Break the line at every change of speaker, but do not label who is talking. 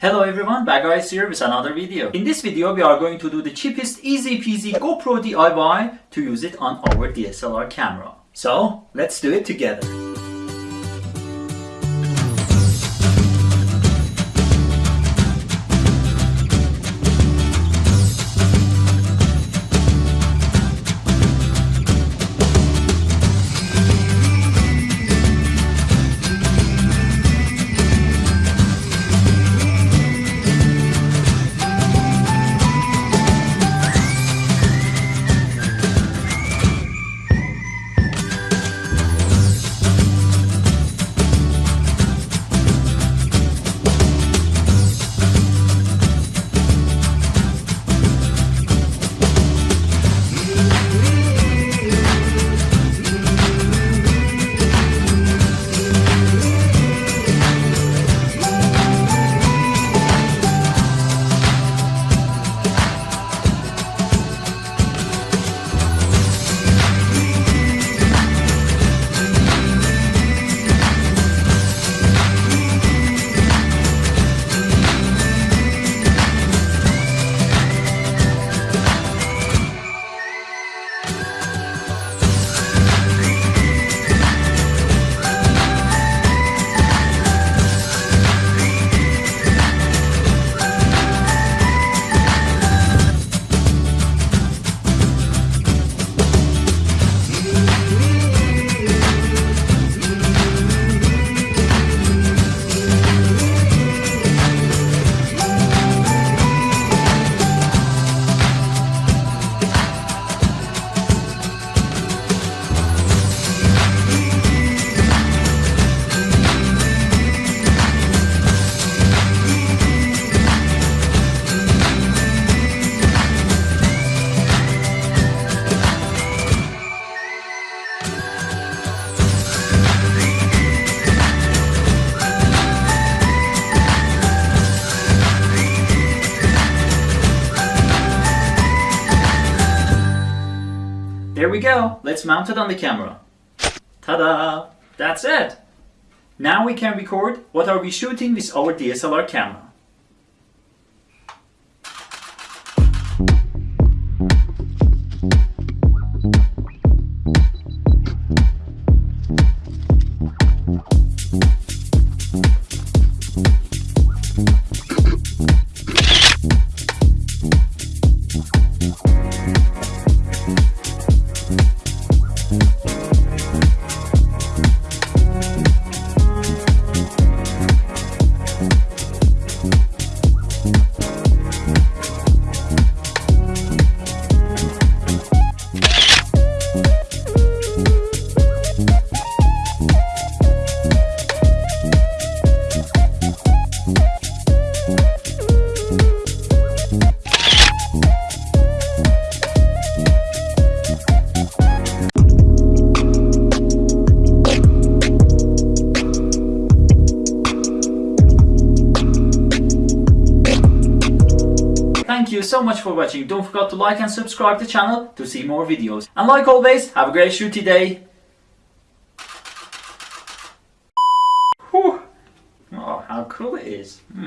Hello everyone, Bagaris here with another video. In this video we are going to do the cheapest easy peasy GoPro DIY to use it on our DSLR camera. So let's do it together. There we go. Let's mount it on the camera. Ta-da! That's it. Now we can record what are we shooting with our DSLR camera. Thank you so much for watching. Don't forget to like and subscribe the channel to see more videos. And like always, have a great shooty day. Whew. Oh, how cool it is. Hmm.